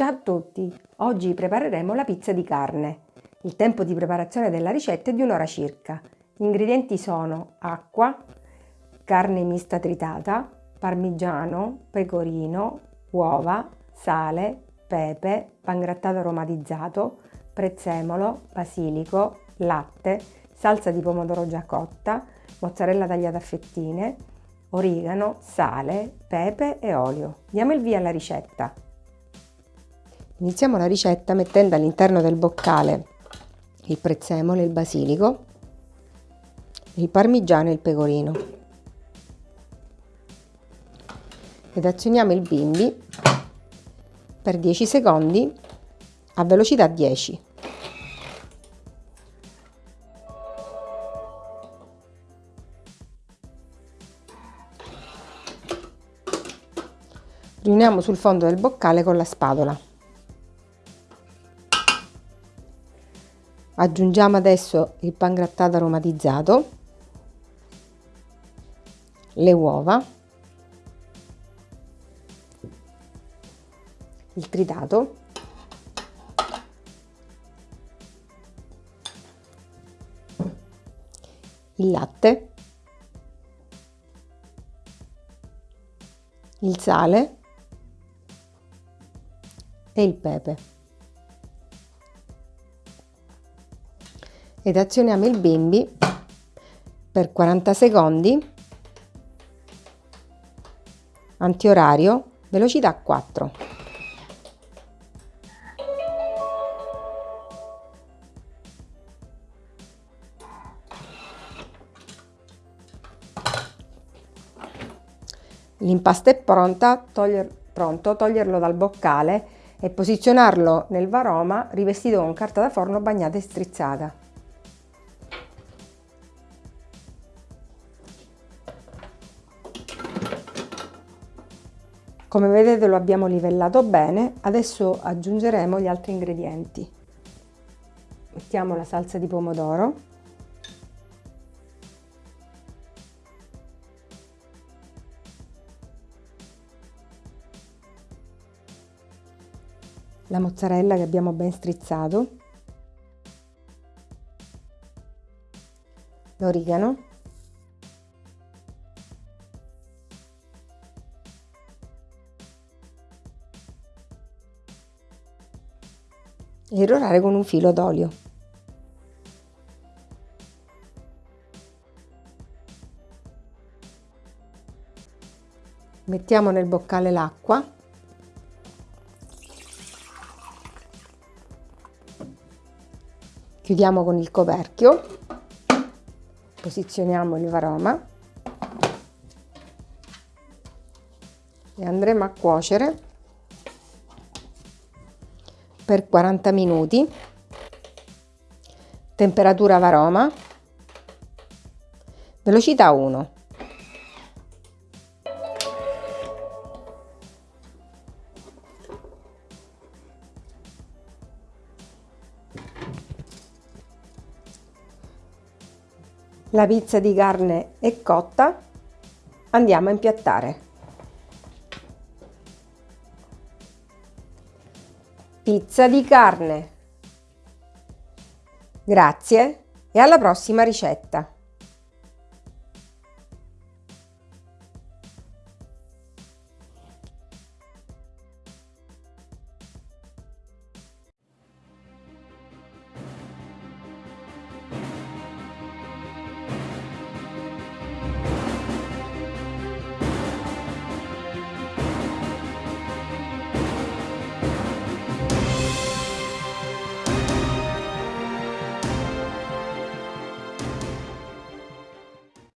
Ciao a tutti! Oggi prepareremo la pizza di carne. Il tempo di preparazione della ricetta è di un'ora circa. Gli ingredienti sono acqua, carne mista tritata, parmigiano, pecorino, uova, sale, pepe, pangrattato aromatizzato, prezzemolo, basilico, latte, salsa di pomodoro già cotta, mozzarella tagliata a fettine, origano, sale, pepe e olio. Diamo il via alla ricetta. Iniziamo la ricetta mettendo all'interno del boccale il prezzemolo il basilico, il parmigiano e il pecorino. Ed azioniamo il bimbi per 10 secondi a velocità 10. Riuniamo sul fondo del boccale con la spatola. Aggiungiamo adesso il pangrattato aromatizzato, le uova, il tritato, il latte, il sale e il pepe. Ed azioniamo il bimbi per 40 secondi. Antiorario velocità 4 l'impasto è pronta toglier, pronto toglierlo dal boccale e posizionarlo nel varoma rivestito con carta da forno bagnata e strizzata Come vedete lo abbiamo livellato bene, adesso aggiungeremo gli altri ingredienti. Mettiamo la salsa di pomodoro, la mozzarella che abbiamo ben strizzato, l'origano, irrorare con un filo d'olio. Mettiamo nel boccale l'acqua. Chiudiamo con il coperchio. Posizioniamo il varoma. E andremo a cuocere per 40 minuti, temperatura varoma, velocità 1. La pizza di carne è cotta, andiamo a impiattare. Pizza di carne. Grazie e alla prossima ricetta!